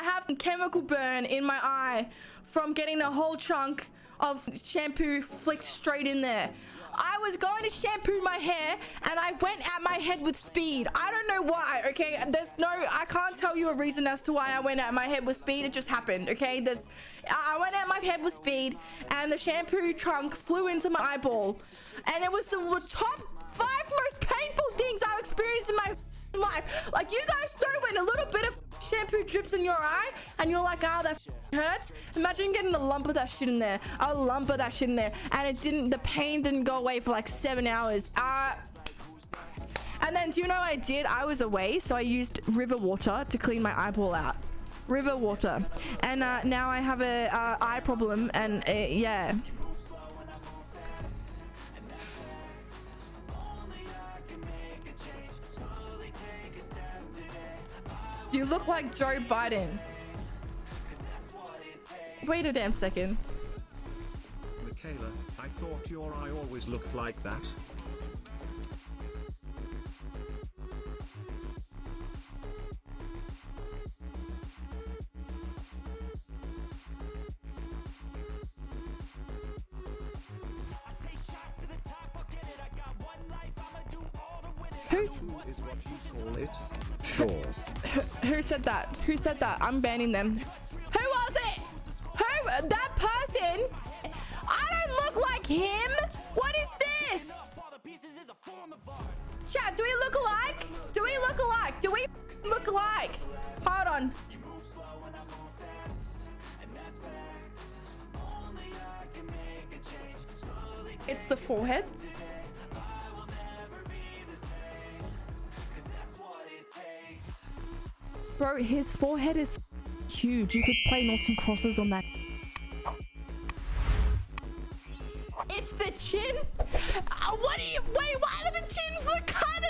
I have a chemical burn in my eye from getting the whole chunk of shampoo flicked straight in there. I was going to shampoo my hair and I went at my head with speed. I don't know why, okay? There's no, I can't tell you a reason as to why I went at my head with speed. It just happened, okay? There's, I went at my head with speed and the shampoo trunk flew into my eyeball. And it was the top five most shampoo drips in your eye and you're like, oh, that hurts. Imagine getting a lump of that shit in there. A lump of that shit in there. And it didn't, the pain didn't go away for like seven hours. Uh, and then do you know what I did? I was away, so I used river water to clean my eyeball out. River water. And uh, now I have a uh, eye problem and uh, yeah. You look like Joe Biden. Wait a damn second. Michaela, I thought your eye always looked like that. Who's? Sure. who, who said that? Who said that? I'm banning them. Who was it? Who? That person? I don't look like him. What is this? Chat, do we look alike? Do we look alike? Do we look alike? Hold on. It's the foreheads. Bro, his forehead is huge. You could play noughts and crosses on that. It's the chin. Uh, what do you? Wait, why do the chins look kind